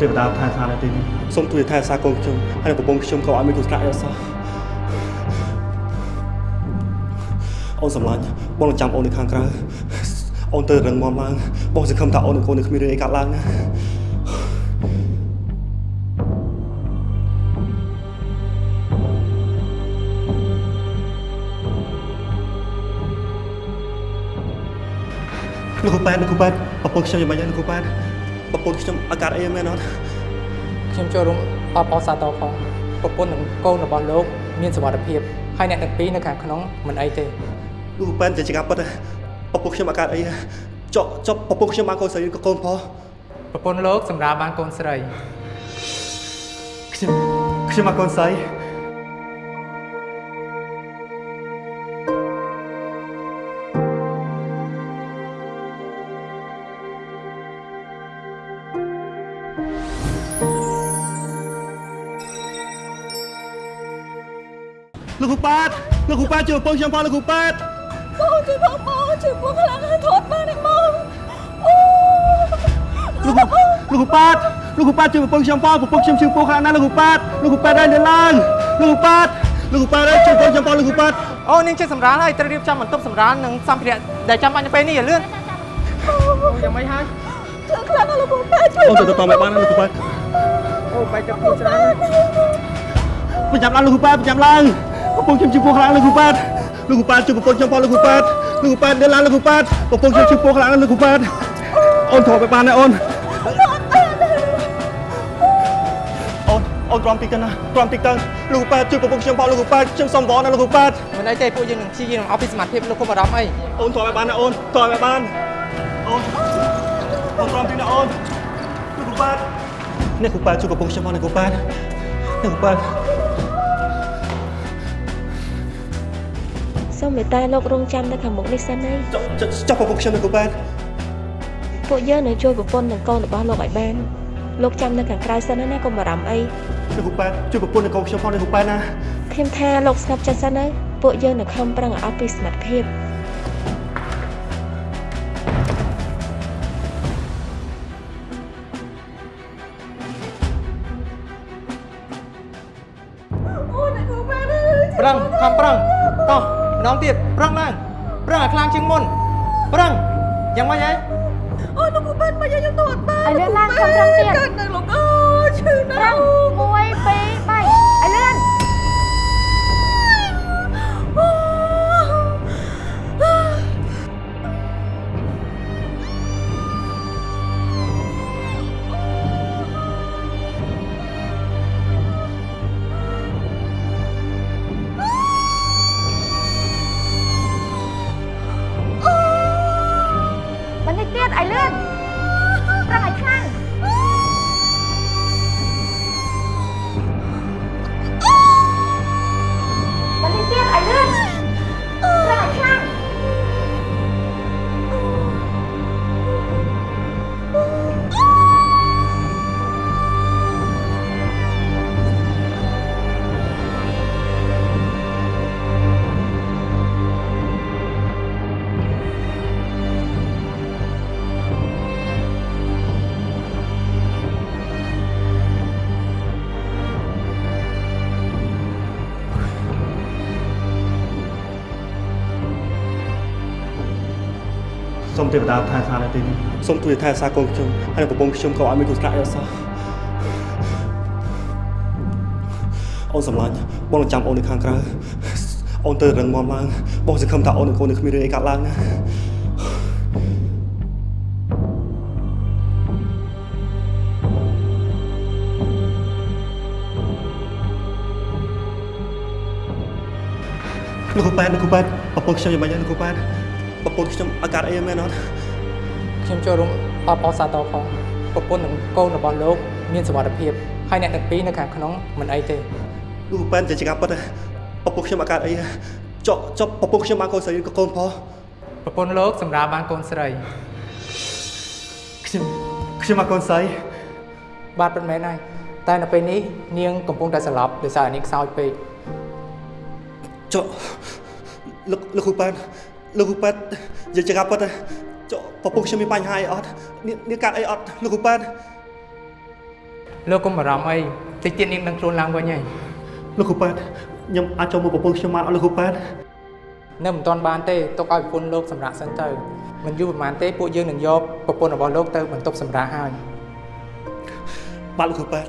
សូមទេវតាថែសានៅទីនេះសូមជួយថែសាកូនខ្ញុំហើយប្រពន្ធខ្ញុំក៏ឲ្យមានគ្រោះថ្នាក់អីអត់សោះអូនសម្លាញ់បងនឹងចាំអូននៅខាងក្រៅអូនទៅរឹងមាំឡើងបងសង្ឃឹមថាអូននឹងកូននឹងគ្មានរឿងអីកើតឡើងណាលោកគ្រូប៉ែតលោកគ្រូប៉ែតប្រពន្ធខ្ញុំយ៉ាងម៉េចហើយលោកគ្រូប៉ែត ប្រពន្ធខ្ញុំអាការអីមែនអត់ខ្ញុំចូលរួមអបអរសាទរផងប្រពន្ធនិងកូនរបស់លោក មានសុវត្ថិភាពហើយអ្នកទាំងពីរនៅខាងក្នុងមិនអីទេលោកគ្រូប៉ែតជាចកាពិតប្រពន្ធខ្ញុំអាការអីចុះចុះប្រពន្ធខ្ញុំបានកូនស្រីក៏កូនផងប្រពន្ធលោកសម្រាប់បានកូនស្រីខ្ញុំខ្ញុំមកកូនស្រី ជួយប្រពន្ធខ្ញុំផងលោកគ្រូប៉ែតបងជួយបងបងជួយបងខ្លាំងហើយថតបានទេបងអូលោកគ្រូលោកគ្រូប៉ែតលោកគ្រូប៉ែតជួយប្រពន្ធខ្ញុំផងប្រពន្ធខ្ញុំជឿពោះខ្លាំងណាស់លោកគ្រូប៉ែតលោកគ្រូប៉ែតឲ្យនៅឡើងលោកគ្រូប៉ែតលោកគ្រូប៉ែតឲ្យជួយប្រពន្ធខ្ញុំផងលោកគ្រូប៉ែតអូនាងជាសម្រាលហើយត្រូវរៀបចំបន្ទប់សម្រាលនិងសម្ភារៈដែលចាំបាច់នៅពេលនេះឲ្យលឿនអូយ៉ាងម៉េចហើយជួយខ្លាំងណាស់លោកបងប៉ែជួយអូនទៅទៅមកបានណាលោកគ្រូប៉ែតអូបែកទឹកខ្លួនច្រើនណាស់ប្រចាំឡើងលោកគ្រូប៉ែតប្រចាំឡើង ប្រពន្ធខ្ញុំជិះពោះខ្លាំងលោកគ្រូប៉ែតលោកគ្រូប៉ែតជួយប្រពន្ធខ្ញុំផងលោកគ្រូប៉ែតលោកគ្រូប៉ែតដើរឡើងលោកគ្រូប៉ែតប្រពន្ធខ្ញុំជិះពោះខ្លាំងលោកគ្រូប៉ែតអូនត្រូវទៅបានណាអូនអូនអូនទ្រាំតិចទៅណាទ្រាំតិចទៅលោកគ្រូប៉ែតជួយប្រពន្ធខ្ញុំផងលោកគ្រូប៉ែតខ្ញុំសុំវងណាលោកគ្រូប៉ែតមិនអីទេពួកយើងនឹងព្យាយាមអស់ពីសមត្ថភាពលោកគុំអារម្មណ៍អីអូនត្រូវទៅបានណាអូនត្រូវទៅបានអូនអូនទ្រាំតិចណាអូនលោកគ្រូប៉ែតអ្នកគ្រូប៉ែតជួយប្រពន្ធខ្ញុំផងអ្នកគ្រូប៉ែតអ្នកគ្រូប៉ែត សូមមេត្តាលោករងចាំនៅខាងមុខនេះសិនហើយចុះចុះចុះប្រពន្ធខ្ញុំនេះគ្រូប៉ែតពួកយើងនឹងជួយប្រពន្ធនិងកូនរបស់លោកឲ្យបានលោកចាំនៅខាងក្រៅសិនណាកុំបារម្ភអីនេះគ្រូប៉ែតជួយប្រពន្ធនិងកូនខ្ញុំផងនេះគ្រូប៉ែតណាខ្ញុំថាលោកស្ងប់ចិត្តសិនហើយពួកយើងនឹងខំប្រឹងឲ្យអស់ពីសមត្ថភាព ទេវតាថែសានៅទីនេះសូមជួយថែសាកូនខ្ញុំហើយប្រពន្ធខ្ញុំក៏ឲ្យមានគ្រោះថ្នាក់អីអត់សោះអូនសម្លាញ់បងនឹងចាំអូននៅខាងក្រៅអូនទៅរឹងមាំឡើងបងសង្ឃឹមថាអូននឹងកូននឹងគ្មានរឿងអីកើតឡើងណាលោកគ្រូប៉ែតលោកគ្រូប៉ែតប្រពន្ធខ្ញុំយ៉ាងម៉េចហើយលោកគ្រូប៉ែត ប្រពន្ធខ្ញុំអាការអីមែនអត់ខ្ញុំចូលរួមអបអរសាទរផងប្រពន្ធនិងកូនរបស់លោក មានសុវត្ថិភាពហើយអ្នកទាំងពីរនៅខាងក្នុងមិនអីទេលោកគ្រូប៉ែតជាចកាពិតប្រពន្ធខ្ញុំអាការអីចុះចុះប្រពន្ធខ្ញុំបានកូនស្រីក៏កូនផងប្រពន្ធលោកសម្រាប់បានកូនស្រីខ្ញុំខ្ញុំមកកូនស្រីបាទពិតមែនហើយតែនៅពេលនេះនាងកំពុងតែស្លាប់ដោយសារនាងខ្សោយពេកចុះលោកលោកគ្រូប៉ែត លោកគ្រូប៉ែតនិយាយចកាពិតចុះប្រពន្ធខ្ញុំមានបញ្ហាអីអត់នេះនេះកាត់អីអត់លោកគ្រូប៉ែតលោកកុំបារម្ភអីតិចទៀតនាងនឹងខ្លួនឡើងវិញហើយលោកគ្រូប៉ែតខ្ញុំអាចចូលមកប្រពន្ធខ្ញុំបានអត់លោកគ្រូប៉ែតនៅមិនទាន់បានទេទុកឲ្យប្រពន្ធលោកសម្រាប់សិនទៅមិនយូរប៉ុន្មានទេពួកយើងនឹងយកប្រពន្ធរបស់លោកទៅបន្ទប់សម្រាប់ហើយបាទលោកគ្រូប៉ែត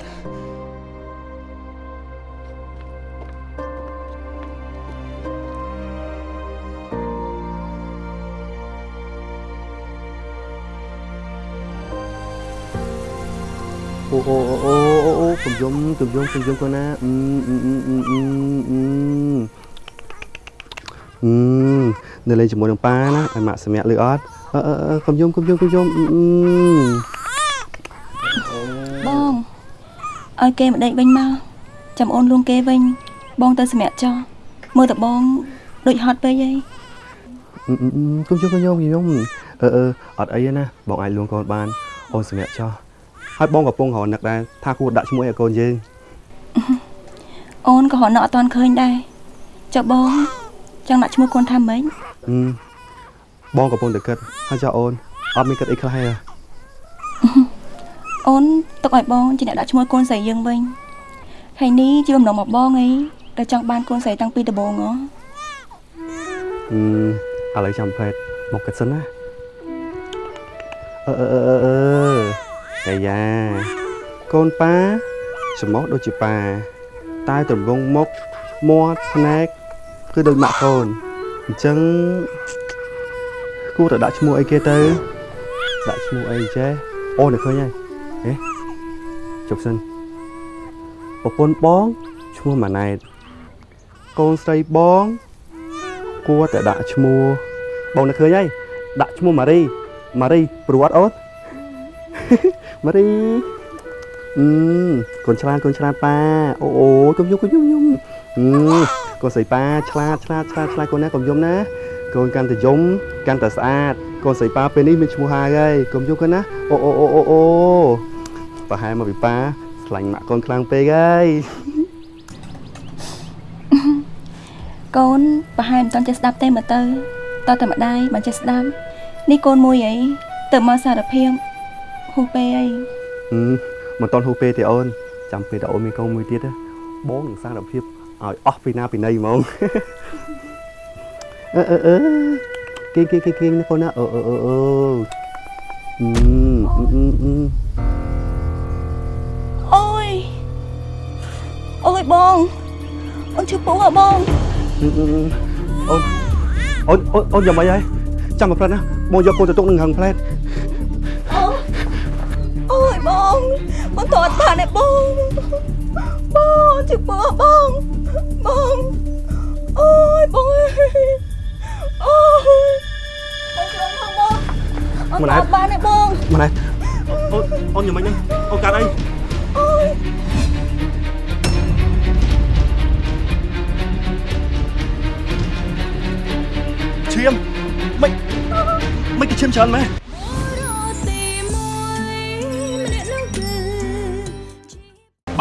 អូអូអូអូអូកុំយំកុំយំកុំយំកូនណាអឺអឺអឺអឺអឺអឺអឺនៅលេងជាមួយនឹងប៉ាណាឲ្យម៉ាក់សម្រាប់លឺអត់អឺអឺអឺកុំយំកុំយំកុំយំអឺអឺបងឲ្យគេមកដេកវិញមកចាំអូនលួងគេវិញ បងទៅសម្រាប់ចោះមើលតបងដូចហត់ពេកអីគុំជុំគុំញោមគុំញោមអឺអឺអត់អីទេណាបងអាចលួងកូនបានអូនសម្រាប់ចោះ ហើយបងកំពុងរនឹកដែរថាគួរដាក់ឈ្មោះឲ្យកូនយើងអូនក៏ហត់នៅអត់តាន់ឃើញដែរចុះបងចង់ដាក់ឈ្មោះកូនថាម៉េចហឹមបងកំពុងតែគិតហើយចោះអូនអត់មានគិតអីខ្លះទេអូនទុកឲ្យបងជាអ្នកដាក់ឈ្មោះកូនស្រីយើងវិញហើយនេះជាបំណងមកបងអីដែលចង់បានកូនស្រីតាំងពីដំបូងហ៎ហឹមឥឡូវចាំប្រេតមកគិតសិនណាអឺអឺអឺអឺអឺ កាយ៉ាកូនប៉ាច្រមុះដូចជាប៉ាតែទម្រង់មុខមាត់ភ្នែកគឺដូចម៉ាក់កូនអញ្ចឹងគួរតែដាក់ឈ្មោះអីគេទៅដាក់ឈ្មោះអីចេះអូនតែឃើញហើយហេជប់សិនប្រពន្ធបងឈ្មោះម៉ាណែតកូនស្រីបងគួរតែដាក់ឈ្មោះបងតែឃើញហើយដាក់ឈ្មោះម៉ារីម៉ារីព្រោះអត់អូន ម៉ារីអឺកូនឆ្លាតកូនឆ្លាតប៉ាអូអូកុំយំកុំយំយំអឺកូនស្រីប៉ាឆ្លាតឆ្លាតឆ្លាតឆ្លាតកូនណាកុំយំណាកូនកាន់តែយំកាន់តែស្អាតកូនស្រីប៉ាពេលនេះមានឈ្មោះហើយហើយកុំយំកូនណាអូអូអូអូអូប្រហែលមកពីប៉ាខ្លាញ់ម៉ាក់កូនខ្លាំងពេកហើយកូនប្រហែលមិនតាន់ចេះស្ដាប់ទេមើលទៅតើតែម្ដាយមិនចេះស្ដាប់នេះកូនមួយអីទៅមកសារភាព ហូពេអីមិនតន់ហូពេទេអូនចាំពេលដែលអូនមានកូនមួយទៀតបងនឹងសារភាពឲ្យអស់ពីណាពីណីហ្មងអឺអឺអឺគេគេគេគេណាកូនណាអឺអឺអឺអឺអូយអូយបងអូនឈឺពោះហ៎បងអូនអូនអូនយ៉ាងម៉េចហើយចាំមកផ្លែណាបងយកកូនទៅទុកនឹងហឹងផ្លែ តើអត់បានទេបងបងជិះពោះបងបងអូយបងអើយអូយបងខ្លួនផងបងអត់តើអត់បានទេបងម៉ណែអូនអូនយ៉ាងម៉េចហ្នឹងអូនកាត់អីអូយឈាមមិនមិនទៅឈាមច្រើនម៉ែ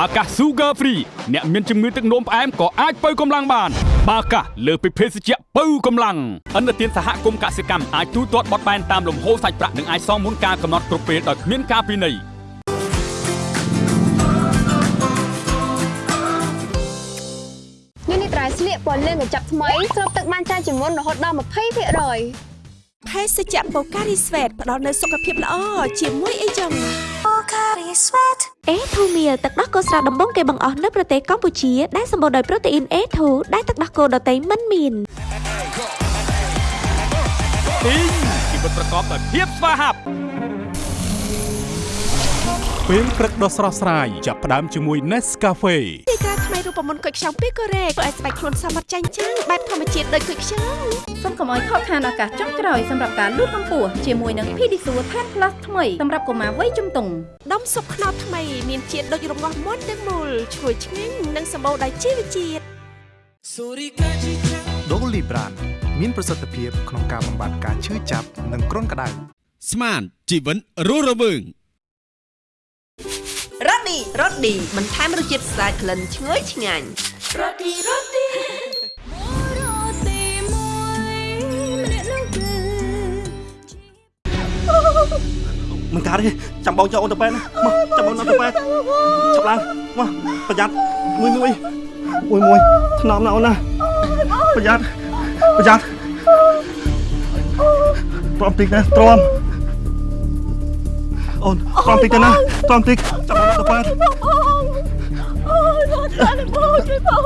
បាកាស Sugar Free អ្នកមានជំងឺទឹកនោមផ្អែមក៏អាចបើកម្លាំងបាន បាកាសលើសពីភេសជ្ជៈបើកម្លាំងអន្តរជាតិសហគមន៍កសិកម្មអាចទូទាត់បត់បែនតាមលំហូរសាច់ប្រាក់និងអាចសងមុនការកំណត់គ្រប់ពេលដោយគ្មានការពិន័យនេះនេះត្រៃស្លៀកពណ៌លឿងកញ្ចប់ថ្មីស្រូបទឹកបានច្រើនជាងមុនរហូតដល់20%ភេសជ្ជៈបូការីស្វេតផ្ដល់នូវសុខភាពល្អជាមួយអីចឹងអេ ធូមៀលទឹកដោះគោស្រស់ដំបងគេបង្អស់នៅប្រទេសកម្ពុជាដែលសម្បូរដោយប្រូតេអ៊ីន A2 ដែលទឹកដោះគោដតៃមិនមានទីងជីវិតប្រកបដោយភាពស្វាហាប់ពេលព្រឹកដ៏ស្រស់ស្រាយចាប់ផ្ដើមជាមួយ Nescafe ទីកា រថ្មីរូបមន្តគុយខ្ចង់ពីកូរ៉េធ្វើឲ្យស្បែកខ្លួនសមត្ថចាញ់ចាំងបែបធម្មជាតិដូចគុយខ្ចង់សូមកុំឲ្យខកខានឱកាសចុងក្រោយសម្រាប់ការលូតកម្ពស់ជាមួយនឹង Pedisure Tan Plus ថ្មីសម្រាប់កុមារវ័យជំទង់ដុំស៊ុបខ្នុរថ្មីមានជាតិដូចរងាស់មុនទាំងមូលឈ្ងុយឆ្ងាញ់និងសម្បូរដោយជីវជាតិដូលីប្រានមានប្រសិទ្ធភាពក្នុងការបំបាត់ការឈឺចាប់និងគ្រុនក្តៅស្មានជីវិតរស់រវើង រ៉ូឌីរ៉ូឌីបន្ថែមរសជាតិស្អាតក្លិនឈ្ងុយឆ្ងាញ់រ៉ូឌីរ៉ូឌីមិនកាកាទេចាំបងចូលអូនទៅពេទ្យណាមកចាំបងទៅពេទ្យឆាប់ឡើងមកប្រយ័ត្នមួយមួយមួយមួយថ្នមណាអូនណាប្រយ័ត្នប្រយ័ត្នទ្រាំតិចណាទ្រាំ អូនទ្រាំតិចទៅណាទ្រាំតិចចាំបងទៅពេទ្យអូយបងចាស់បងជួយបង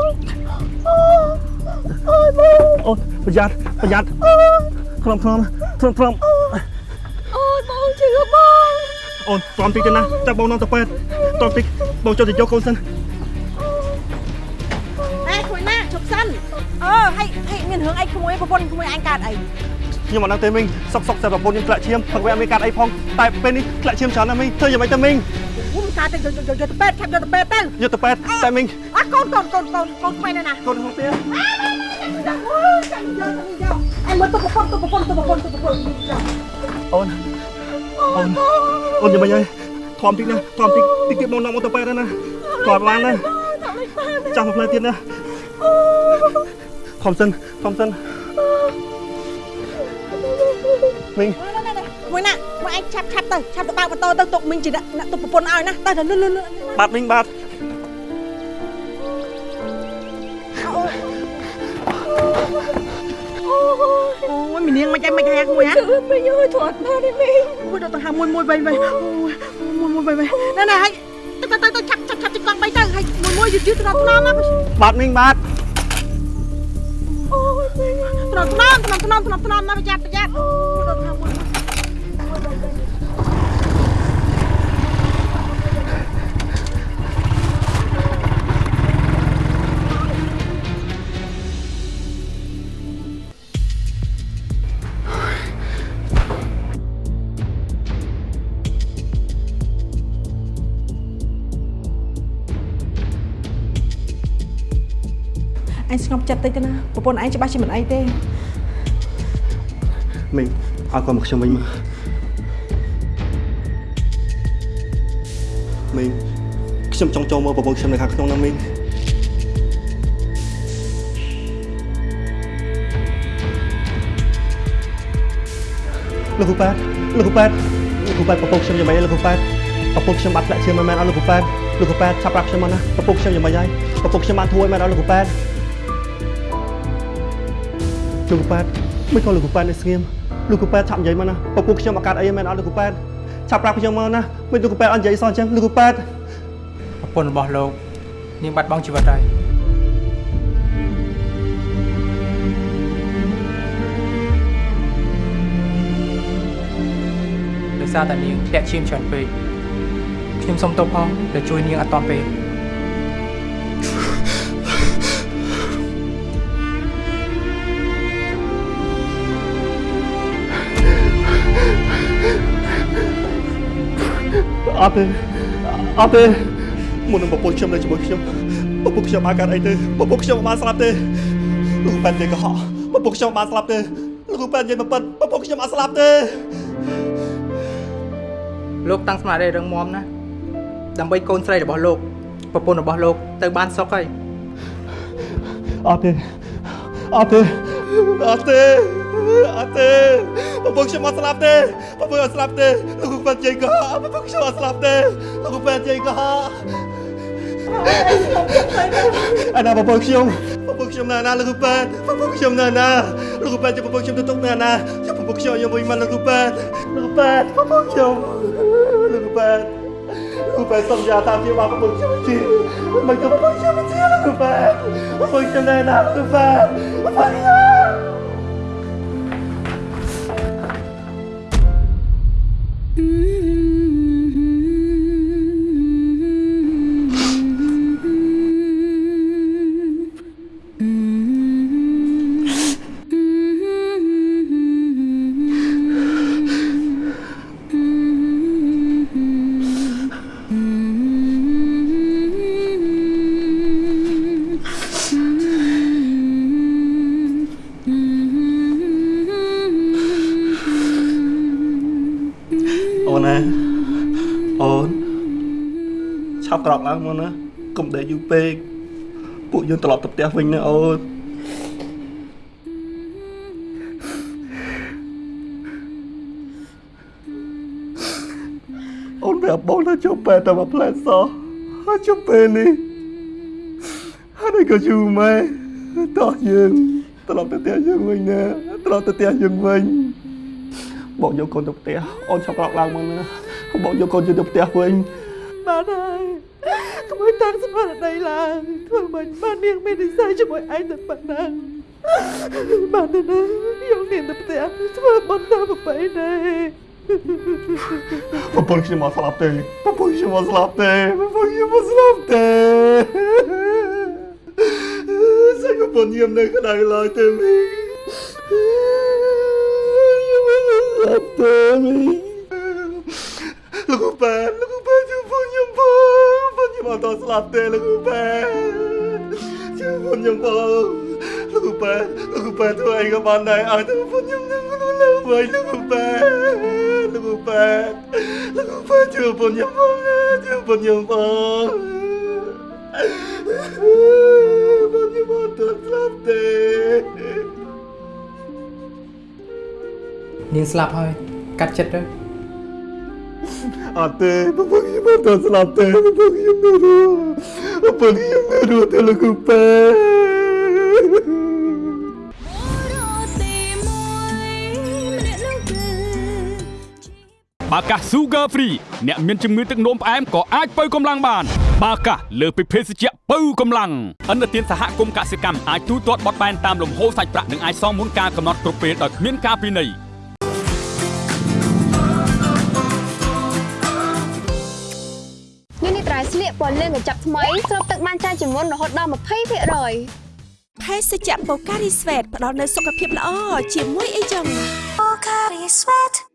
អូយបងអូនប្រយ័ត្នប្រយ័ត្នខ្លំខ្លំទ្រាំទ្រាំអូយបងជួយបងអូនទ្រាំតិចទៅណាចាំបងនាំទៅពេទ្យទ្រាំតិចបងចូលទៅយកកូនសិនអេខ្លួនណាជប់សិនអឺហេហេមានរឿងអីក្មួយប្រពន្ធក្មួយអញកើតអី ខ្ញុំអត់ដឹងទេមីងសុកសុកតែប្រពន្ធខ្ញុំធ្លាក់ឈាមផឹកវាអត់មានកាត់អីផងតែពេលនេះធ្លាក់ឈាមច្រើនណាស់មីងធ្វើយ៉ាងម៉េចទៅមីងហ៊ុំកើតទៅយកយកទៅពេទ្យឆាប់យកទៅពេទ្យទៅយកទៅពេទ្យតែមីងអត់កូនកូនកូនកូនកូនក្មេងណាណាកូនក្នុងផ្ទះចាំអូយចាំយកចាំយកអញមើលទៅប្រពន្ធទៅប្រពន្ធទៅប្រពន្ធទៅប្រពន្ធចាំអូនអូនអូនយ៉ាងម៉េចហើយធំតិចណាធំតិចតិចទៀតបងនាំមកទៅពេទ្យហើយណាគាត់បានណាចាំមួយផ្លែទៀតណាធំសិនធំសិន មីងមួយណាមួយឯងឆាប់ឆាប់ទៅឆាប់ទៅបើកម៉ូតូទៅទុកមីងជាអ្នកទុកប្រពន្ធឲ្យណាទៅទៅលឿនលឿនលឿនបាទមីងបាទអូយមីនាងមិនអីមិនហែកមួយហ៎គឺមីងអើយធាត់ណាស់នេះមីងអូយដល់ទៅហាមួយមួយវិញវិញអូយមួយមួយវិញវិញណែណែហើយទៅទៅទៅឆាប់ឆាប់ឆាប់ទីកង់បីទៅហើយមួយមួយយឺតយឺតថ្នមថ្នមណាបាទមីងបាទ អូយមីងថ្នមថ្នមថ្នមថ្នមថ្នមថ្នមណាប្រយ័ត្នប្រយ័ត្នអូយដល់ទៅហាមួយ អញស្ងប់ចិត្តតិចទៅណាប្រពន្ធឯងច្បាស់ជាមិនអីទេមីងឲ្យគាត់មកខ្ញុំវិញមកមីងខ្ញុំចង់ចូលមើលប្រពន្ធខ្ញុំនៅខាងក្នុងណាមីងលោកគ្រូប៉ែតលោកគ្រូប៉ែតលោកគ្រូប៉ែតប្រពន្ធខ្ញុំយ៉ាងម៉េចលោកគ្រូប៉ែតប្រពន្ធខ្ញុំបាត់ធ្លាក់ឈាមមិនមែនអត់លោកគ្រូប៉ែតលោកគ្រូប៉ែតឆាប់ប្រាប់ខ្ញុំមកណាប្រពន្ធខ្ញុំយ៉ាងម៉េចហើយប្រពន្ធខ្ញុំបានធួយមែនអត់លោកគ្រូប៉ែត លោកគ្រូប៉ែតមិនក៏លោកគ្រូប៉ែតនៅស្ងៀមលោកគ្រូប៉ែតឆាប់និយាយមកណាប្រពន្ធខ្ញុំអត់កាត់អីមែនអត់លោកគ្រូប៉ែតឆាប់ប្រាប់ខ្ញុំមកណាមិនលោកគ្រូប៉ែតអត់និយាយសោះអញ្ចឹងលោកគ្រូប៉ែតប្រពន្ធរបស់លោកនាងបាត់បង់ជីវិតហើយដោយសារតែនាងធ្លាក់ឈាមច្រើនពេកខ្ញុំសូមទោសផងដែលជួយនាងអត់តាន់ពេល អត់ទេអត់ទេមុននឹងប្រពន្ធខ្ញុំនៅជាមួយខ្ញុំប្រពន្ធខ្ញុំបានកើតអីទេប្រពន្ធខ្ញុំបានស្លាប់ទេលោកគ្រូប៉ែតនិយាយកុហកប្រពន្ធខ្ញុំបានស្លាប់ទេលោកគ្រូប៉ែតនិយាយមកប៉ិតប្រពន្ធខ្ញុំអត់ស្លាប់ទេលោកតាំងស្មារតីរឹងមាំណាស់ដើម្បីកូនស្រីរបស់លោកប្រពន្ធរបស់លោកទៅបានសុខហើយអត់ទេអត់ទេអត់ទេអត់ទេ ប្រពន្ធខ្ញុំអត់ស្លាប់ទេប្រពន្ធអត់ស្លាប់ទេលោកគ្រូប៉ែតនិយាយកុហកប្រពន្ធខ្ញុំអត់ស្លាប់ទេលោកគ្រូប៉ែតនិយាយកុហកអាណាប្រពន្ធខ្ញុំប្រពន្ធខ្ញុំនៅណាលោកគ្រូប៉ែតប្រពន្ធខ្ញុំនៅណាលោកគ្រូប៉ែតជួយប្រពន្ធខ្ញុំទៅទុកនៅណាជួយប្រពន្ធខ្ញុំយកវិញមកលោកគ្រូប៉ែតលោកគ្រូប៉ែតប្រពន្ធខ្ញុំលោកគ្រូប៉ែតលោកគ្រូប៉ែតសុំយ៉ាតាមជាមកប្រពន្ធខ្ញុំជាមិនក៏ប្រពន្ធខ្ញុំជាលោកគ្រូប៉ែតប្រពន្ធខ្ញុំនៅណាលោកគ្រូប៉ែតប្រពន្ធខ្ញុំ ឡប់ឡើងមកណាកុំដេកយូរពេកពួកយើងត្រឡប់ទៅផ្ទះវិញណាអូនប្រាប់បងថាជប់ពេលតែមកផ្លែសោះហើយជប់ពេលនេះហើយក៏យូរម៉ែតោះយើងត្រឡប់ទៅផ្ទះយើងវិញណាត្រឡប់ទៅផ្ទះយើងវិញបងយកកូនទៅផ្ទះអូនឆាប់ក្រោកឡើងមកណាបងយកកូនទៅផ្ទះវិញ បានហើយក្មួយតាំងស្មារតីឡើងធ្វើមិនបាននាងមាននិស្ស័យជាមួយឯងតែប៉ុណ្ណឹងបានទៅណាយកនាងទៅផ្ទះធ្វើបន់តាមប្រពៃណីប្រពន្ធខ្ញុំមកស្លាប់ទេប្រពន្ធខ្ញុំមកស្លាប់ទេប្រពន្ធខ្ញុំមកស្លាប់ទេសាច់ប្រពន្ធខ្ញុំនៅក្តៅឡើយទេមីខ្ញុំមកស្លាប់ទេមីលោកប៉ែលោក ខ្ញុំអត់តស្លាប់ទេលោកប៉ែជួយប្រពន្ធខ្ញុំផងលោកប៉ែលោកប៉ែធ្វើអីក៏បានដែរឲ្យទៅប្រពន្ធខ្ញុំនឹងនៅវិញលោកប៉ែលោកប៉ែលោកប៉ែជួយប្រពន្ធខ្ញុំផងជួយប្រពន្ធខ្ញុំផងប្រពន្ធខ្ញុំអត់ទៅស្លាប់ទេនាងស្លាប់ហើយកាត់ចិត្តទៅ អត់ទេប្រពន្ធខ្ញុំអត់ទៅស្លាប់ទេប្រពន្ធខ្ញុំនៅរស់ប្រពន្ធខ្ញុំនៅរស់ទេលោកប៉ែបាកាស Sugar Free អ្នកមានជំងឺទឹកនោមផ្អែមក៏អាចបើកម្លាំងបាន បាកាសលើសពីភេសជ្ជៈបើកម្លាំងអន្តរជាតិសហគមន៍កសិកម្មអាចទូទាត់បត់បែនតាមលំហូរសាច់ប្រាក់និងអាចសងមុនការកំណត់គ្រប់ពេលដោយគ្មានការពិន័យ ពណ៌លឿងកញ្ចប់ថ្មីស្រូបទឹកបានច្រើនជាងមុនរហូតដល់20%ភេសជ្ជៈបូការីស្វេតផ្ដល់នូវសុខភាពល្អជាមួយអីចឹង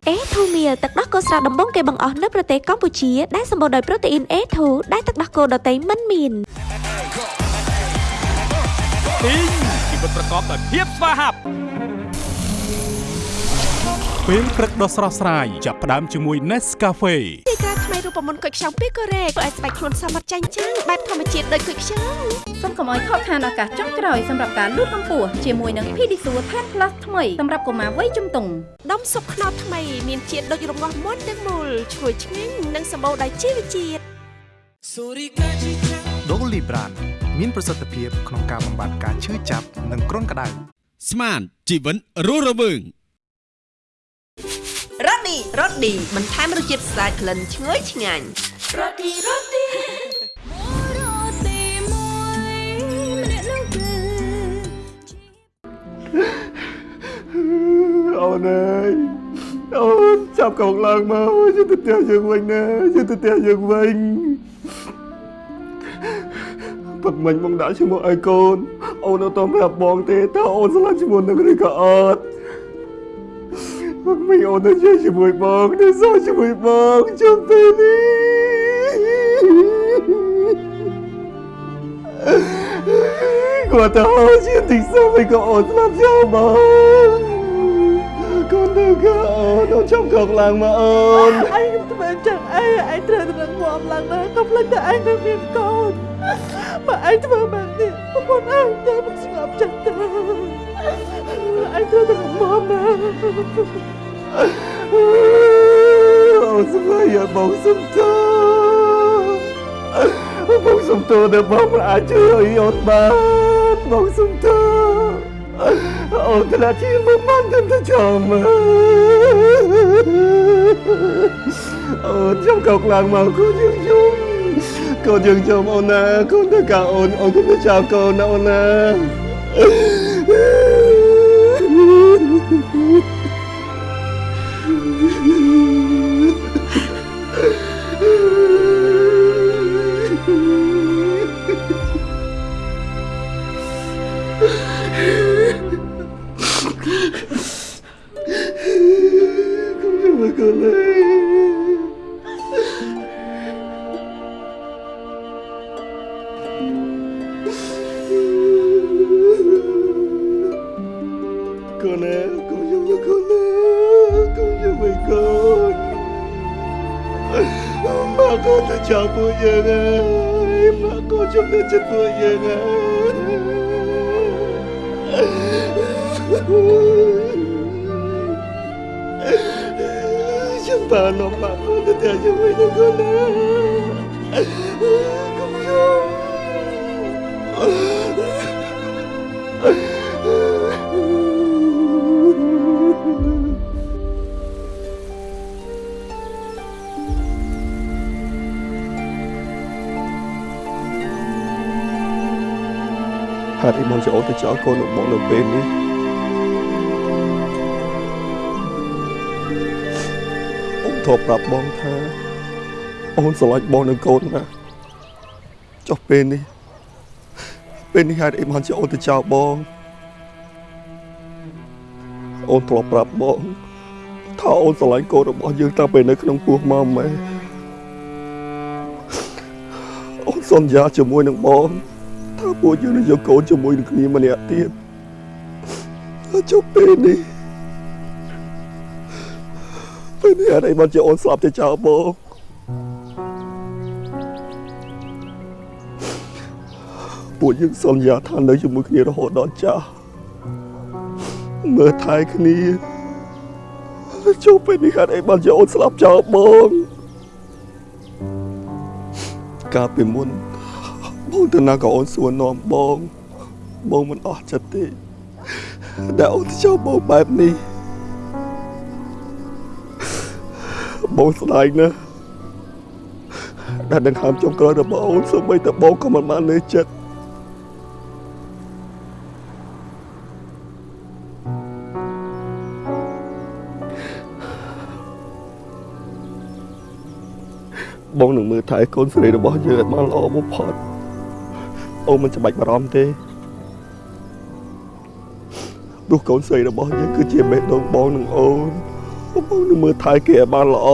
អេធូមៀលទឹកដោះគោស្រស់ដំបងគេបង្អស់នៅប្រទេសកម្ពុជាដែលសម្បូរដោយប្រូតេអ៊ីន A2 ដែលទឹកដោះគោដតៃមិនមានទីងជីវិតប្រកបដោយភាពស្វាហាប់ ពេលព្រឹកដ៏ស្រស់ស្រាយចាប់ផ្ដើមជាមួយ Nescafe ទីក្រាថ្មីរូបមន្តគុយខ្ចង់ពីកូរ៉េធ្វើឲ្យស្បែកខ្លួនសមត្ថចាញ់ចាំងបែបធម្មជាតិដូចគុយខ្ចង់សូមកុំឲ្យខកខានឱកាសចុងក្រោយសម្រាប់ការលូតកម្ពស់ជាមួយនឹង Pedisure Tan Plus ថ្មីសម្រាប់កុមារវ័យជំទង់ដុំស៊ុបខ្នុរថ្មីមានជាតិដូចរងាស់មុនទាំងមូលឈ្ងុយឆ្ងាញ់និងសម្បូរដោយជីវជាតិ Dolly Brand មានប្រសិទ្ធភាពក្នុងការបំបាត់ការឈឺចាប់និងគ្រុនក្តៅស្មានជីវិតរស់រវើង រ៉ូឌីរ៉ូឌីបន្ថែមរសជាតិស្អាតក្លិនឈ្ងុយឆ្ងាញ់រ៉ូឌីរ៉ូឌីអូនអើយអូនចាប់កងឡើងមកយកទៅផ្ទះយើងវិញណាយកទៅផ្ទះយើងវិញពឹកមិញបងដាក់ជាមួយឲ្យកូនអូនអត់តប្រាប់បងទេតើអូនស្លាប់ជាមួយនឹងឬក៏អត់ពឹក មិញអូនទៅ chơi ជាមួយបងទៅសោជាមួយបងជុំពេលនេះគាត់ទៅជាទីសុំឲ្យក៏អូនស្លាប់ចូលបងកូនទៅកូនអូនចាំកងឡើងមកអូនឯងធ្វើចឹងអីឯងត្រូវតែរឹងមាំឡើងណាកុំភ្លេចតែឯងនៅមានកូនបើឯងធ្វើបែបនេះប្រពន្ធឯងទៅមិនស្ងប់ចិត្ត ទេឯងត្រូវតែរឹងមាំណាអូនស្មារតីបងសុំតើបងសុំតើដែលបងមិនអាចជួយឲ្យអូនបានបងសុំតើអូនធ្លាប់ជាមិនបានទៅ Mm-hmm. ហេតុអីបងចូលទៅចោលកូនរបស់បងនៅពេលនេះអូនធ្លាប់ប្រាប់បងថា អូនស្រឡាញ់បងនឹងកូនណាស់ចុះពេលនេះ ពេលនេះហេតុអីបងចូលទៅចោលបង អូនធ្លាប់ប្រាប់បងថាអូនស្រឡាញ់កូនរបស់យើងតាំងពីនៅក្នុងពោះមកម៉ែអូនសន្យាជាមួយនឹងបង ថាពួកយើងនឹងយកកូនជាមួយនឹងគ្នាម្នាក់ទៀតហើយចុះពេលនេះពេលនេះអត់អីមកជាអូនស្លាប់ទៅចោលបងពួកយើងសន្យាថានៅជាមួយគ្នារហូតដល់ចាស់មើលថែគ្នាហើយចុះពេលនេះអត់អីមកជាអូនស្លាប់ចោលបងកាលពីមុន បងទៅណាក៏អូនសួរនាំបងបងមិនអស់ចិត្តទេដែលអូនទៅចូលបងបែបនេះបងស្ដាយណាស់ដែលដង្ហើមចុងក្រោយរបស់អូនសូម្បីតែបងក៏មិនបាននៅចិត្តបងនឹងមើលថែកូនស្រីរបស់យើងឲ្យបានល្អបំផុត អូនមិនច្បាច់បារម្ភទេព្រោះកូនស្រីរបស់យើងគឺជាបេះដូងបងនឹងអូនបងនឹងមើលថែគេឲ្យបានល្អ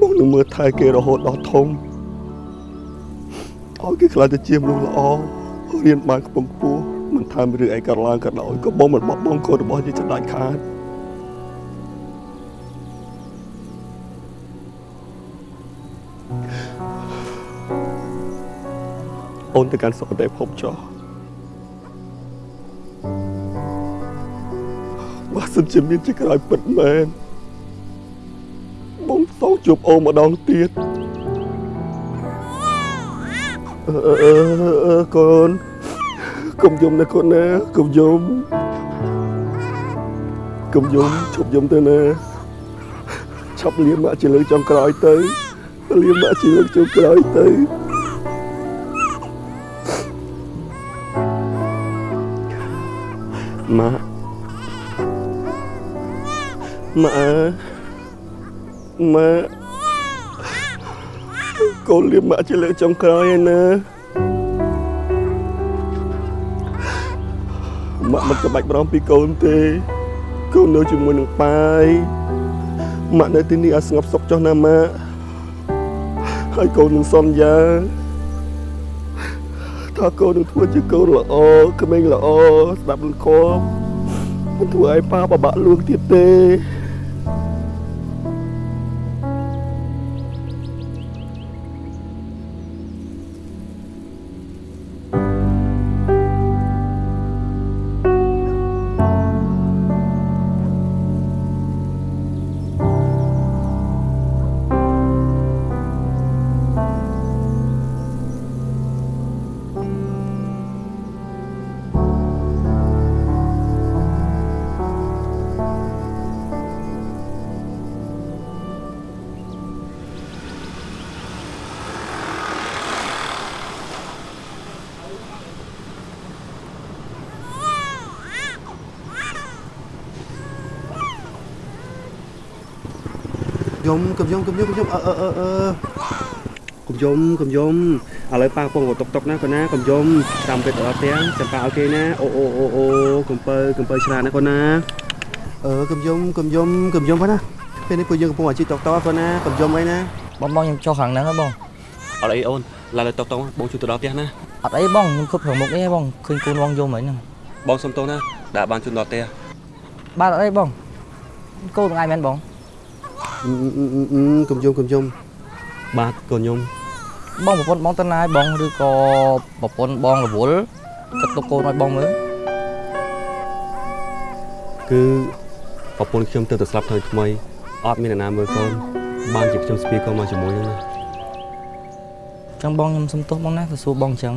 បងនឹងមើលថែគេរហូតដល់ធំឲ្យគេខ្លាចទៅជាមនុស្សល្អរៀនបានខ្ពង់ខ្ពស់មិនថារឿងអីកើតឡើងក៏ដោយក៏បងមិនបោះបង់កូនរបស់យើងចដាច់ខាត អូនទៅកាន់សុគតិភពចុះបើសិនជាមានជាក្រោយពិតមែនបងសោកជួបអូនម្ដងទៀតអឺអឺអឺអឺកូនកុំយំណាកូនណាកុំយំកុំយំឈប់យំទៅណាឈប់លៀមមកជាលើកចុងក្រោយទៅលៀមមកជាលើកចុងក្រោយទៅ ម៉ាក់ម៉ាក់ម៉ាក់កូនលៀមម៉ាក់ជាលើកចុងក្រោយឯណាម៉ាក់មិនក្បាច់បារម្ភពីកូនទេកូននៅជាមួយនឹងប៉ាយម៉ាក់នៅទីនេះឲ្យស្ងប់សុខចុះណាម៉ាក់ហើយកូននឹងសន្យា ថាកូននឹងធ្វើជាកូនល្អក្មេងល្អស្ដាប់លំខំមិនធ្វើឲ្យប៉ាបបាក់លួងទៀតទេ យំកុំយំកុំយំកុំយំអឺអឺអឺអឺកុំយំកុំយំឥឡូវប៉ាកំពុងតុកតុកណាកូនណាកុំយំតាមពេលដល់ផ្ទះចាំប៉ាឲ្យគេណាអូអូអូអូកំពើកំពើឆ្លាតណាកូនណាអឺកុំយំកុំយំកុំយំផងណាពេលនេះពួកយើងកំពុងអាជីពតុកតុកកូនណាកុំយំអីណាបងបងខ្ញុំចុះខាងហ្នឹងហ៎បងអត់អីអូនឡើយតុកតុកបងជួយទៅដល់ផ្ទះណាអត់អីបងខ្ញុំគប់ខាងមុខនេះបងឃើញកូនបងយំហើយហ្នឹងបងសុំទោសណាដែលបានជួយដល់ផ្ទះបាទអត់អីបងកូនថ្ងៃមែនបង កុំយំកុំយំបាទកូនយំបងប្រពន្ធបងទៅណាហើយបងឬក៏ប្រពន្ធបងរវល់គិតទុកកូនឲ្យបងមើលគឺប្រពន្ធខ្ញុំទៅទៅស្លាប់ថ្មីថ្មីអត់មានអ្នកណាមើលកូនបានជាខ្ញុំស្ពាយកូនមកជាមួយនឹងណាចឹងបងខ្ញុំសុំទោសបងណាទៅសួរបងអញ្ចឹង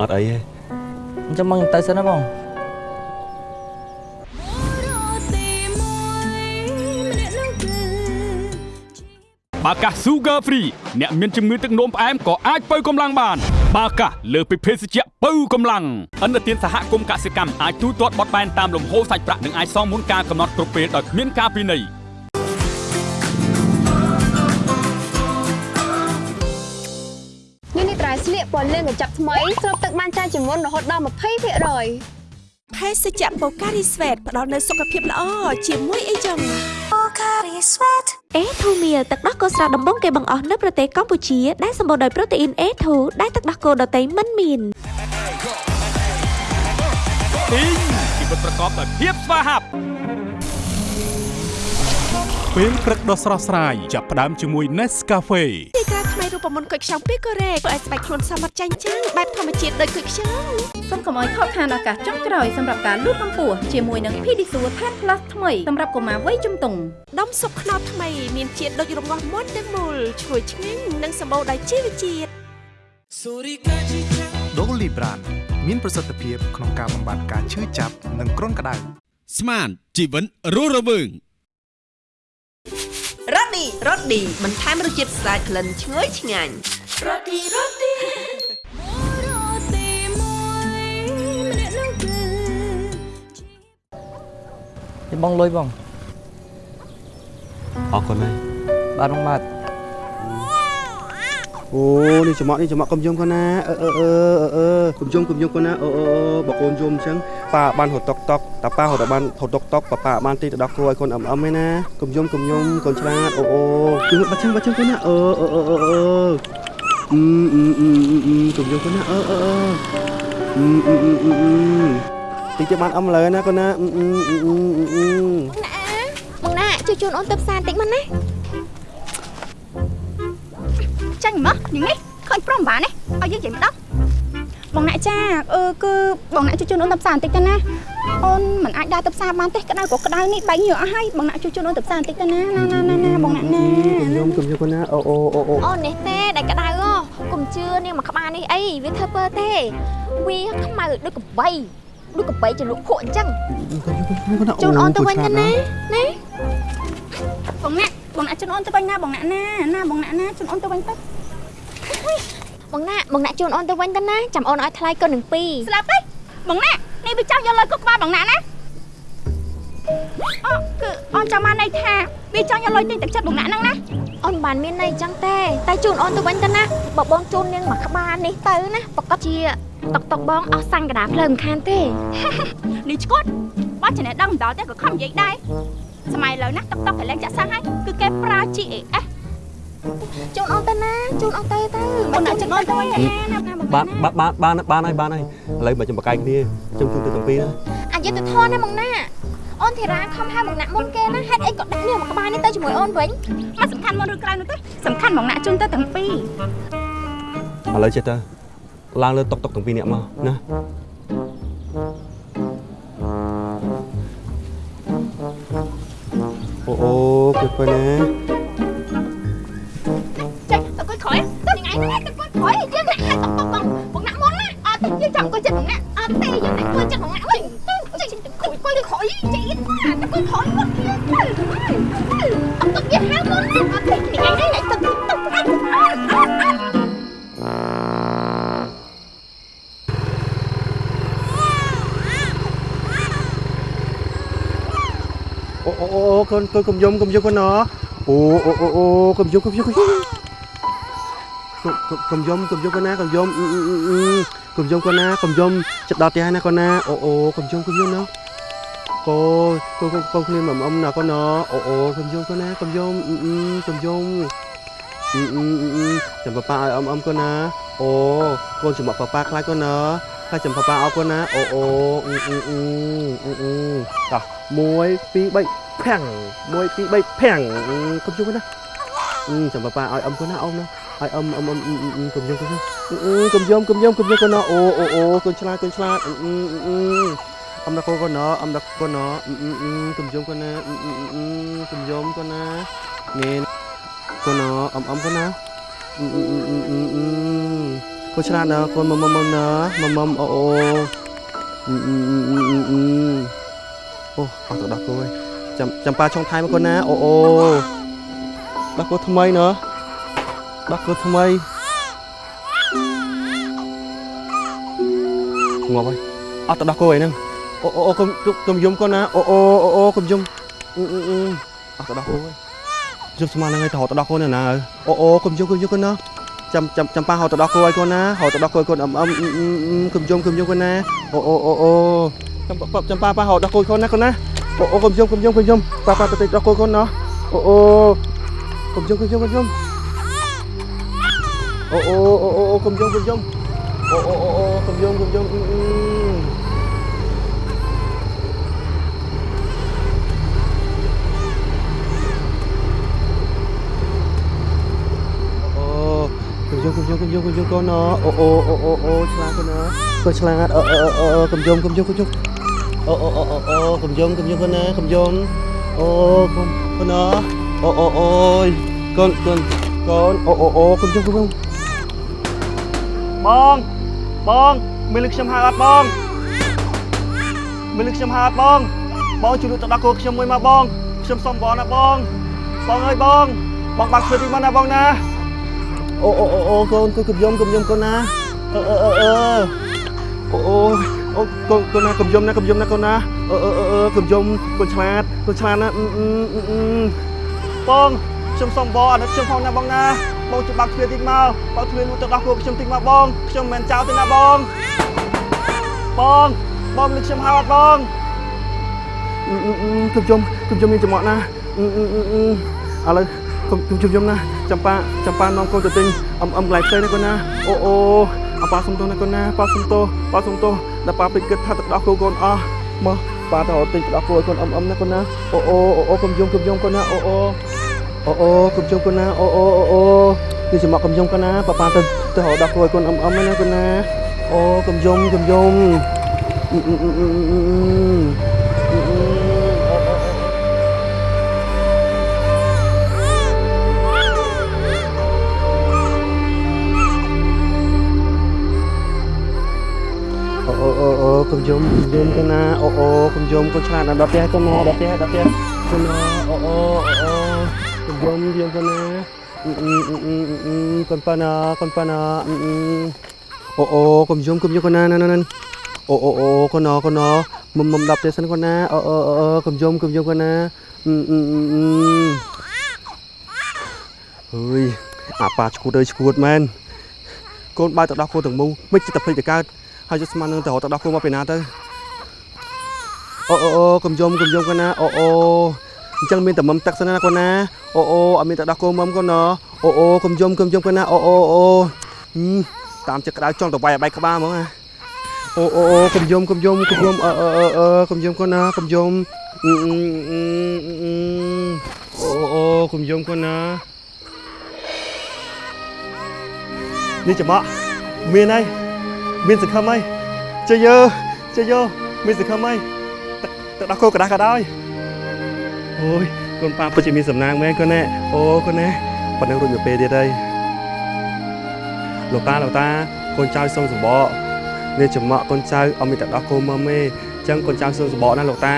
អត់អីទេអញ្ចឹងបងខ្ញុំទៅសិនណាបង បាកាស Sugar Free អ្នកមានជំងឺទឹកនោមផ្អែមក៏អាចបើកម្លាំងបានបាកាសលើសពីភេសជ្ជៈបើកម្លាំងអន្តរជាតិសហគមន៍កសិកម្មអាចទូទាត់បត់បែនតាមលំហូរសាច់ប្រាក់និងអាចសងមុនការកំណត់គ្រប់ពេលដោយគ្មានការពិន័យនេះនេះត្រៃស្លៀកពណ៌លឿងកញ្ចប់ថ្មីស្រូបទឹកបានច្រើនជាងមុនរហូតដល់20%ភេសជ្ជៈបូការីស្វេតផ្ដល់នូវសុខភាពល្អជាមួយអីចឹង អេធូមៀលទឹកដោះគោស្រស់ដំបងគេបង្អស់នៅប្រទេសកម្ពុជាដែលសម្បូរដោយប្រូតេអ៊ីន A2 ដែលទឹកដោះគោដតៃមិនមានទីងជីវិតប្រកបដោយភាពស្វាហាប់ ពេលព្រឹកដ៏ស្រស់ស្រាយចាប់ផ្ដើមជាមួយ Nescafe ទីតាថ្មីរូបមន្តគុយខ្ចង់ពីកូរ៉េធ្វើឲ្យស្បែកខ្លួនសមត្ថចាញ់ចាំងបែបធម្មជាតិដូចគុយខ្ចង់សូមកុំឲ្យខកខានឱកាសចុងក្រោយសម្រាប់ការលូតកម្ពស់ជាមួយនឹង Pedisure Tan Plus ថ្មីសម្រាប់កុមារវ័យជំទង់ដុំស៊ុបខ្នុរថ្មីមានជាតិដូចរងាស់មាត់ទាំងមូលឈ្ងុយឆ្ងាញ់និងសម្បូរដោយជីវជាតិ Dolly Brand មានប្រសិទ្ធភាពក្នុងការបំបាត់ការឈឺចាប់និងគ្រុនក្តៅស្មានជីវិតរស់រវើងរ៉ូ ឌីរ៉ូឌីបន្ថែមរសជាតិស្អាតក្លិនឈ្ងុយឆ្ងាញ់រ៉ូឌីរ៉ូឌីនេះបងលុយបងអរគុណហើយបាទបងបាទអូនេះចំអកនេះចំអកកុំយំកូនណាអឺអឺអឺអឺអឺកុំយំកុំយំកូនណាអូអូអូបើកូនយំអញ្ចឹងប៉ាបានហត់តុកតុកតាប៉ាហត់បានហត់តុកតុកប៉ាប៉ាបានទីទៅដោះគ្រួឲ្យកូនអឹមអឹមឯណាកុំយំកុំយំកូនឆ្លាតអូអូជឿបាត់ជឹងបាត់ជឹងកូនណាអឺអឺអឺអឺអឺអឺអឺអឺអឺអឺកុំយំកូនណាអឺអឺអឺអឺអឺអឺអឺអឺទីទៅបានអឹមលើណាកូនណាអឺអឺអឺអឺអឺបងណាជួយជូនអូនទៅផ្សារបន្តិចមកណាចាញ់មកញ៉ឹងនេះឃើញប្រុសម្បាននេះឲ្យយើងនិយាយម្ដង បងអ្នកចាអឺគឺបងអ្នកជួយជូនអូនទៅផ្សារបន្តិចទៅណាអូនមិនអាចដើរទៅផ្សារបានទេក្តៅក៏ក្តៅនេះបែកញើសអស់ហើយបងអ្នកជួយជូនអូនទៅផ្សារបន្តិចទៅណាណាណាណាណាបងអ្នកណាកុំយំកុំយំកូនណាអូអូអូអូអូននេះទេដែលក្តៅហ៎កុំជឿនាងមកក្បាលនេះអីវាធ្វើពើទេវាខ្មៅដូចកបីដូចកបីចលក់ភក់អញ្ចឹងជូនអូនទៅវិញទៅណាណាបងអ្នកបងអ្នកជូនអូនទៅវិញណាបងអ្នកណាណាបងអ្នកណាជូនអូនទៅវិញទៅ បងណាបងណាជូនអូនទៅវិញទៅណាចាំអូនឲ្យថ្លៃកូននឹងពីរស្លាប់ហីបងអ្នកនេះវាចង់យកលុយគុកក្បាលបងអ្នកណាអូគឺអូនចាំបានន័យថាវាចង់យកលុយទិញទឹកចិត្តបងអ្នកហ្នឹងណាអូនបានមានន័យអញ្ចឹងទេតែជូនអូនទៅវិញទៅណាបើបងជូននាងមកក្បាលនេះទៅណាប្រកាសជាតុកតុកបងអស់សាញ់កដាភ្លើងមិនខានទេនេះឈួតបើចំណេះដឹងមិនដល់ទេក៏ខំនិយាយដែរសម័យឥឡូវណាតុកតុកកលែងចាក់សាំងហើយគឺគេប្រើ GAS ជូនអូនទៅណាជូនអូនទៅទៅបងអ្នកជូនអូនទៅវិញទៅណាណាណាបងបានបានបានបានហើយបានហើយឥឡូវមកចាំបកកាយគ្នាខ្ញុំជូនទៅទាំងពីរណាអយុធធនណាបងណាអូនធីរ៉ាខំហៅបងណាមុនគេណាហេតុអីក៏ដាក់នាងមកក្បាលនេះទៅជាមួយអូនវិញមកសំខាន់មុនឬក្រោយនោះទេសំខាន់បងអ្នកជូនទៅទាំងពីរឥឡូវចេះទៅឡើងលើតុកតុកទាំងពីរនាក់មកណាអូអូគិតទៅណា cái chồng của chị á ôm tay với lại quên cho ngại ơi chị quay quay khỏi chị quá nó quay khỏi mất ông tôi về hao muốn lên ôm tay thì ngày đấy lại tôi tiếp tục ăn ô ô ô con con cầm dung cầm dung con nó ô ô ô ô cầm dung cầm dung cầm dung. Cầm dung, con á cầm dung. កតុកអត់អត់អត់អូអូអូកូនកូនកុំយំកុំយំកូនណអូអូអូអូកុំយំកុំយំកុំយំកុំយំកុំយំកូនណាកុំយំកុំយំកូនណាកុំយំចិត្តដល់ផ្ទះណាកូនណាអូអូកុំយំកុំយំណាកូកូកូគ្នាមកអ៊ំណាកូនណអូអូកុំយំកូនណាកុំយំកុំយំចាំប៉ាប៉ាឲ្យអ៊ំអ៊ំកូនណាអូកូនចំអកប៉ាប៉ាខ្លាចកូនណាខ្លាចចាំប៉ាប៉ាអោកូនណាអូអូអ៊ឺអ៊ឺអ៊ឺអ៊ឺអ៊ឺតោះ1 2 3ភាំង1 2 3ភាំងកុំយំណាចាំប៉ាប៉ាឲ្យអ៊ំកូនណាអ៊ំណា ឲ្យអ៊ំអ៊ំអ៊ំកុំយំកុំយំកុំយំកុំយំកុំយំកូនណាអូអូអូកូនឆ្លាតកូនឆ្លាតអ៊ឺអ៊ឺអំដកូកូនណអំដកកូនណអ៊ឹមអ៊ឹមកំយំកូនណាអ៊ឹមអ៊ឹមអ៊ឹមកំយំកូនណានេះកូនណអំអំកូនណាអ៊ឹមអ៊ឹមអ៊ឹមអ៊ឹមអ៊ឹមកូនឆ្លាតណាកូនមុំមុំមុំណាមុំមុំអូអូអ៊ឹមអ៊ឹមអ៊ឹមអ៊ឹមអ៊ឹមអូអត់ទៅដល់គូហើយចាំចាំប៉ាឆុងថៃមកកូនណាអូអូដល់គូថ្មីណ ដល់គូថ្មីងាប់ហើយអត់ទៅដល់គូហើយហ្នឹងអូអូអូកុំកុំយំកូនណាអូអូអូអូកុំយំអ៊ឹមអ៊ឹមអ៊ឹមអត់ទៅដល់គូហើយយំស្មានហ្នឹងហើយទៅរត់ទៅដល់គូនៅណាហើយអូអូកុំយំកុំយំកូនណាចាំចាំចាំប៉ាហៅទៅដល់គូឲ្យកូនណាហៅទៅដល់គូឲ្យកូនអឹមអឹមអ៊ឹមអ៊ឹមអ៊ឹមកុំយំកុំយំកូនណាអូអូអូអូចាំប៉ាចាំប៉ាប៉ាហៅដល់គូកូនណាកូនណាអូអូកុំយំកុំយំកុំយំប៉ាប៉ាទៅដល់គូកូនណាអូអូកុំយំកុំយំកុំយំ អូអូអូអូអូកុំយំកុំយំអូអូអូអូកុំយំកុំយំអ៊ឹមអ៊ឹមអូកំយំកំយំកំយំកំយំកូនណអូអូអូអូអូឆ្លាតកូនណាកូនឆ្លាតអូអូអូអូកំយំកំយំកំយំអូអូអូអូអូកំយំកំយំកូនណាកំយំអូកូនកូនណាអូអូអូយកូនកូនកូនអូអូអូកំយំកំយំ បងបងមានលឹកខ្ញុំហៅអត់បងមានលឹកខ្ញុំហៅអត់បងបងជួយលុយទៅដល់កូនខ្ញុំមួយមកបងខ្ញុំសុំបងណាបងបងអើយបង បងបាក់ធ្វើទីមកណាបងណាអូអូអូអូកូនកូនកំយំកំយំកូនណាអឺអឺអឺអឺអូអូអូកូនកូនណាកំយំណាកំយំណាកូនណាអឺអឺអឺអឺកំយំកូនឆ្លាតកូនឆ្លាតណាអឺអឺអឺអឺបងខ្ញុំសុំបងអាណិតខ្ញុំផងណាបងណា បងជួយបាក់ទ្វារតិចមកបើកទ្វារនោះទៅដោះគោខ្ញុំតិចមកបងខ្ញុំមិនមែនចោលទេណាបងបងបងនឹងខ្ញុំហៅអត់បងអឺអឺអឺកំយំកំយំមានចំអកណាអឺអឺអឺអឺឥឡូវកុំជុំជុំណាចាំប៉ាចាំប៉ានាំកូនទៅទិញអឹមអឹមកន្លែងផ្សេងណាកូនណាអូអូអប៉ាសុំទោសណាកូនណាប៉ាសុំទោសប៉ាសុំទោសដល់ប៉ាពេចគិតថាទឹកដោះគោកូនអស់មកប៉ាទៅរកទិញទឹកដោះគោឲ្យកូនអឹមអឹមណាកូនណាអូអូអូអូកុំយំកុំយំកូនណាអូអូ អូអូកុំយំកូនណាអូអូអូអូនេះចាំមកកុំយំកូនណាប៉ាប៉ាទៅទៅរកដោះគោឲ្យកូនអឹមអឹមណាកូនណាអូកុំយំកុំយំអឺអឺអឺអឺអឺអឺអូអូអូអូកុំយំកុំយំកូនណាអូអូកុំយំកូនឆ្លាតណាដល់ផ្ទះកូនណាដល់ផ្ទះដល់ផ្ទះកូនណាអូអូអូអូកុំ យំយំកូនណាអ៊ឺអ៊ឺអ៊ឺអ៊ឺអ៊ឺកូនប៉ាណាកូនប៉ាណាអ៊ឺអ៊ឺអូអូកុំយំកុំយំកូនណាណាណាអូអូអូកូនណាកូនណាមុំមុំដល់ផ្ទះសិនកូនណាអូអូអូកុំយំកុំយំកូនណាអ៊ឺអ៊ឺអ៊ឺអ៊ឺអើយអាប៉ាឈួតអើយឈួតមែនកូនបើទៅដល់គោទាំងមូលមិនចិត្តតែភ្លេចទៅកើតហើយយកស្មាននឹងទៅរត់ទៅដោះគោមកពីណាទៅអូអូអូកុំយំកុំយំកូនណាអូអូ អញ្ចឹងមានតែមុំទឹកសិនណាកូនណាអូអូអត់មានតែដោះគោមុំកូនណាអូអូកុំយំកុំយំកូនណាអូអូអូតាមចិត្តក្តៅចង់ទៅវាយបែកក្បាលហ្មងណាអូអូអូកុំយំកុំយំកុំយំអឺអឺអឺកុំយំកូនណាកុំយំអូអូកុំយំកូនណានេះចំអកមានហើយមានសង្ឃឹមហើយជ័យយើជ័យយើមានសង្ឃឹមហើយទៅដល់គោកដាស់ក៏ដោយ អូយកូនប៉ាពិតជាមានសំណាងមែនកូនណែអូកូនណែប៉ុណ្ណឹងរួចមួយពេលទៀតហើយលោកតាលោកតាកូនចៅសុំសបកនេះចំអកកូនចៅអត់មានតែដោះគោមើមទេអញ្ចឹងកូនចៅសុំសបកណាលោកតា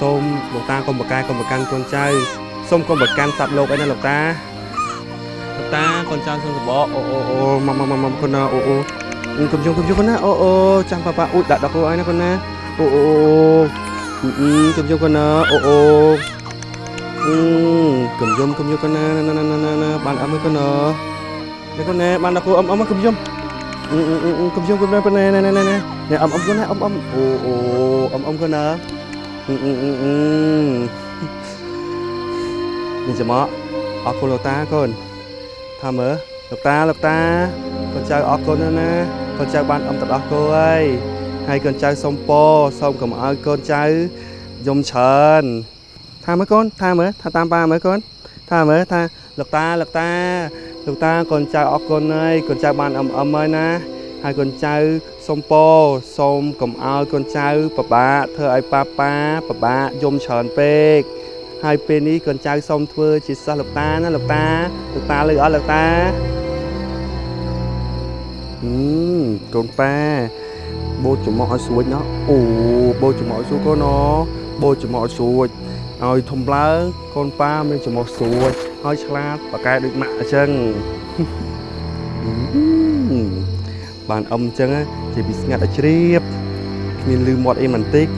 សូមលោកតាកុំបកកែកុំបកាន់កូនចៅសូមកុំបកាន់សត្វលោកអីណាលោកតាលោកតាកូនចៅសុំសបកអូអូអូមកមកមកកូនណាអូអូ cầm chung cầm chung con na ô ô chẳng bà bà ui đã đọc cô ai nè con na ô ô cầm chung con na ô ô cầm chung cầm chung con na na na na na na bạn ấm con na đây con nè bạn đọc cô ấm ấm cầm chung cầm chung cầm chung con nè nè nè nè nè nè ấm ấm con na ấm ấm ô ô ấm ấm con na nhìn cho mọ ở cô lô ta con tham ở lộc ta lộc ta កូនចៅអរគុណណាស់ណាកូនចៅបានអឹមទៅដោះគោហើយហើយកូនចៅសុំពរសូមកុំឲ្យកូនចៅយំច្រើន ថាមើលកូនថាមើលថាតាមប៉ាមើលកូនថាមើលថាលោកតាលោកតាលោកតាកូនចៅអរគុណហើយកូនចៅបានអឹមអឹមហើយណាហហើយកូនចៅសុំពរសូមកុំឲ្យកូនចៅពិបាកធ្វើឲ្យប៉ាប៉ាពិបាកយំច្រើនពេកហើយពេលនេះកូនចៅសូមធ្វើជាសិស្សលោកតាណាលោកតាលោកតាលើអត់លោកតាហឹមកូនប៉ាបូចចំមកឲ្យស្រួចណោះអូបូចចំមកឲ្យស្រួចកូនណោះបូចចំមកឲ្យស្រួច ឲ្យធំឡើងកូនប៉ាមានចំមកស្រួចឲ្យឆ្លាតប៉ាកែដូចម៉ាក់អញ្ចឹងបានអឹមអញ្ចឹងជាពីស្ងាត់ឲ្យជ្រាបគ្មានលឺមាត់អីមិនតិច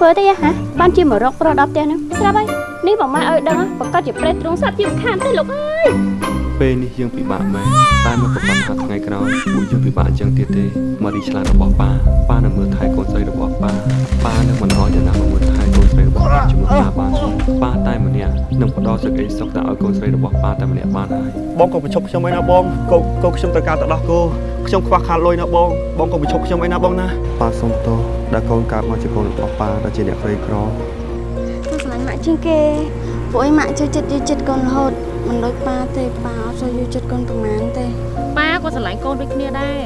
ធ្វើទេហ៎បានជាមករកប្រុសដល់ផ្ទះហ្នឹងស្រាប់ហើយនេះបងម៉ែឲ្យដឹងប្រកាសជាប្រេះទ្រង់សត្វជាមិនខានទេលោកអើយពេលនេះយើងពិបាកមែនតែមកប្រកាសថាថ្ងៃក្រោយពួកយើងពិបាកអញ្ចឹងទៀតទេមករីឆ្លាតរបស់ប៉ាប៉ានឹងមើលថែកូនស្រីរបស់ប៉ាប៉ានឹងមិនអោយអ្នកណាមកមើលថែកូន ស្រីរបស់ប៉ាជាមួយប៉ាបានទេប៉ាតែម្នាក់នឹងផ្ដល់សេចក្តីសុខទៅឲ្យកូនស្រីរបស់ប៉ាតែម្នាក់បានហើយបងកុំបញ្ឈប់ខ្ញុំអីណាបងកូនកូនខ្ញុំត្រូវការទៅដោះគោខ្ញុំខ្វះខាតលុយណាបងបងកុំបញ្ឈប់ខ្ញុំអីណាបងណាប៉ាសុំទោសដែលកូនកើតមកជាកូនរបស់ប៉ាដែលជាអ្នកក្រីក្រខ្ញុំស្រឡាញ់ម៉ាក់ជាងគេពួកឯងម៉ាក់ចូលចិត្តយល់ចិត្តកូនរហូតមិនដូចប៉ាទេប៉ាអត់ចូលយល់ចិត្តកូនប្រហែលទេប៉ាក៏ស្រឡាញ់កូនដូចគ្នាដែរ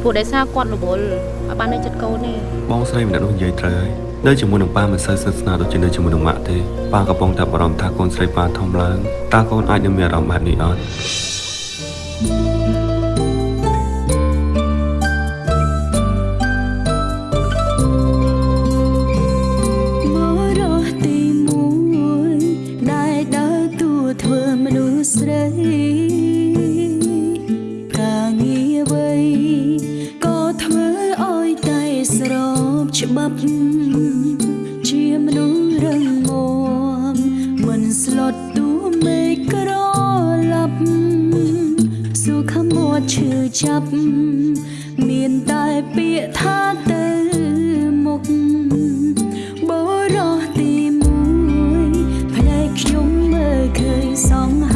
ព្រោះដោយសារគាត់រវល់ឲ្យបាននៅចិត្តកូននេះបងស្រីម្នាក់នោះនិយាយត្រូវហើយ នៅជាមួយនឹងប៉ាមិនសូវស្និទ្ធស្នាលដូចជានៅជាមួយនឹងម៉ាក់ទេប៉ាកំពុងតែបារម្ភថាកូនស្រីប៉ាធំឡើងតើកូនអាចនឹងមានអារម្មណ៍បែបនេះអត់ ចាប់មានតែពាក្យថាទៅមុខបរោះទីមួយផ្នែកខ្ញុំមើលឃើញសង្ហា